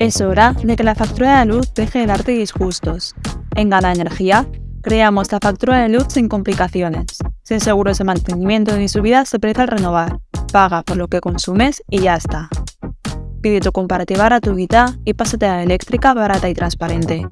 Es hora de que la factura de luz deje de darte disgustos. En Gana Energía, creamos la factura de luz sin complicaciones, sin seguros de mantenimiento ni subidas se precio al renovar. Paga por lo que consumes y ya está. Pide tu comparativa a tu gratuita y pásate a la eléctrica barata y transparente.